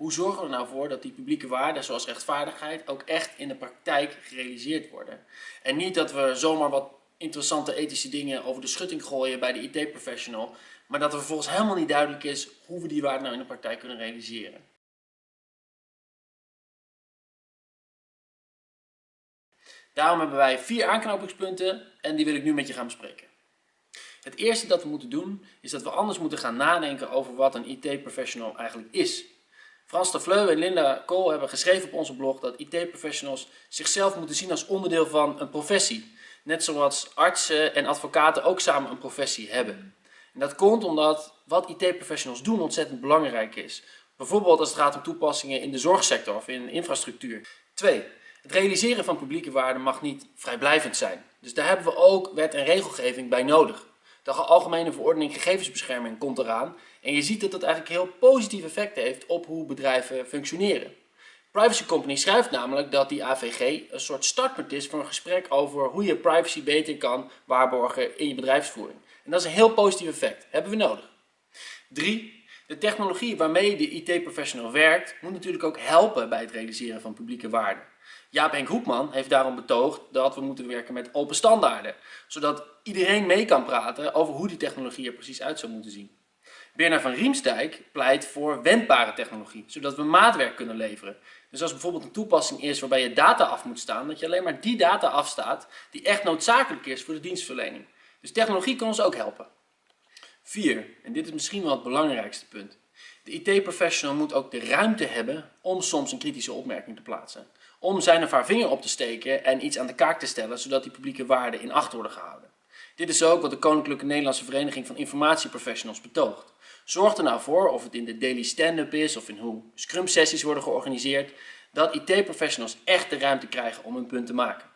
hoe zorgen we er nou voor dat die publieke waarden zoals rechtvaardigheid ook echt in de praktijk gerealiseerd worden. En niet dat we zomaar wat interessante ethische dingen over de schutting gooien bij de IT-professional, maar dat er vervolgens helemaal niet duidelijk is hoe we die waarden nou in de praktijk kunnen realiseren. Daarom hebben wij vier aanknopingspunten en die wil ik nu met je gaan bespreken. Het eerste dat we moeten doen is dat we anders moeten gaan nadenken over wat een IT-professional eigenlijk is. Frans de Fleu en Linda Kool hebben geschreven op onze blog dat IT-professionals zichzelf moeten zien als onderdeel van een professie. Net zoals artsen en advocaten ook samen een professie hebben. En dat komt omdat wat IT-professionals doen ontzettend belangrijk is. Bijvoorbeeld als het gaat om toepassingen in de zorgsector of in infrastructuur. 2. Het realiseren van publieke waarden mag niet vrijblijvend zijn. Dus daar hebben we ook wet en regelgeving bij nodig. De Algemene Verordening Gegevensbescherming komt eraan en je ziet dat dat eigenlijk heel positief effect heeft op hoe bedrijven functioneren. Privacy Company schrijft namelijk dat die AVG een soort startpunt is voor een gesprek over hoe je privacy beter kan waarborgen in je bedrijfsvoering. En dat is een heel positief effect. Hebben we nodig. 3. De technologie waarmee de IT-professional werkt moet natuurlijk ook helpen bij het realiseren van publieke waarden. Jaap Henk Hoekman heeft daarom betoogd dat we moeten werken met open standaarden, zodat iedereen mee kan praten over hoe die technologie er precies uit zou moeten zien. Bernard van Riemsdijk pleit voor wendbare technologie, zodat we maatwerk kunnen leveren. Dus als bijvoorbeeld een toepassing is waarbij je data af moet staan, dat je alleen maar die data afstaat die echt noodzakelijk is voor de dienstverlening. Dus technologie kan ons ook helpen. 4. En dit is misschien wel het belangrijkste punt. De IT-professional moet ook de ruimte hebben om soms een kritische opmerking te plaatsen. Om zijn of haar vinger op te steken en iets aan de kaak te stellen, zodat die publieke waarden in acht worden gehouden. Dit is ook wat de Koninklijke Nederlandse Vereniging van Informatieprofessionals betoogt. Zorg er nou voor, of het in de daily stand-up is of in hoe scrum sessies worden georganiseerd, dat IT-professionals echt de ruimte krijgen om hun punt te maken.